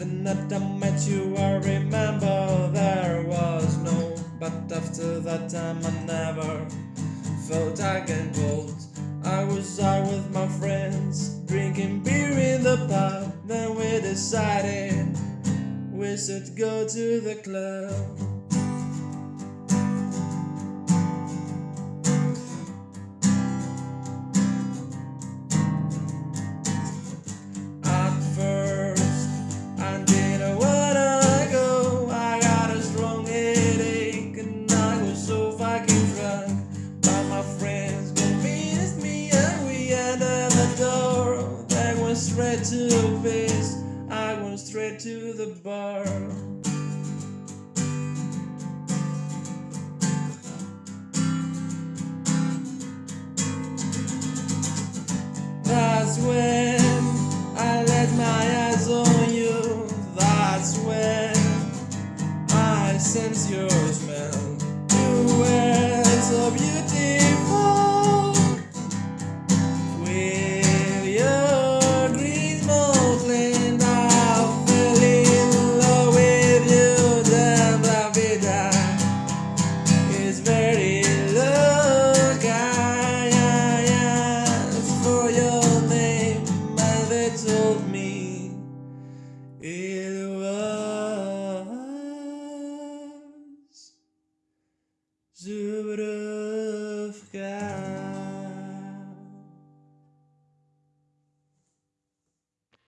The night I met you, I remember there was no. But after that time, I never felt again cold. I was out with my friends, drinking beer in the pub. Then we decided we should go to the club. straight to the face, I went straight to the bar. That's when I let my eyes on you. That's when I sense your smell. of me. It was Zubrovka.